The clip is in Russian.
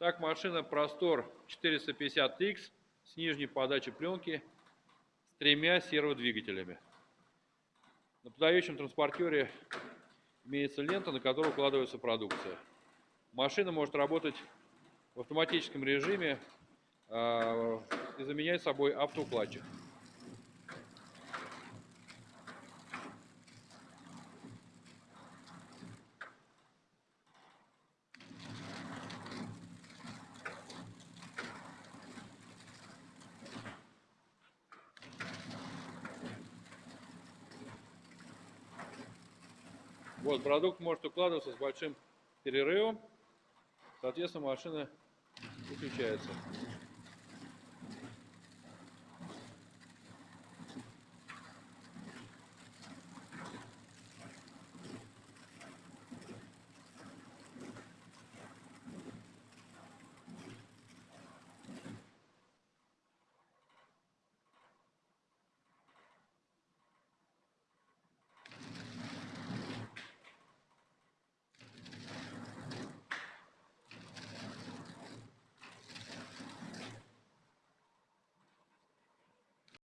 Так, машина Простор 450X с нижней подачей пленки с тремя серводвигателями. На подающем транспортере имеется лента, на которую укладывается продукция. Машина может работать в автоматическом режиме э, и заменять собой автоукладчик. Вот, продукт может укладываться с большим перерывом. Соответственно, машина выключается.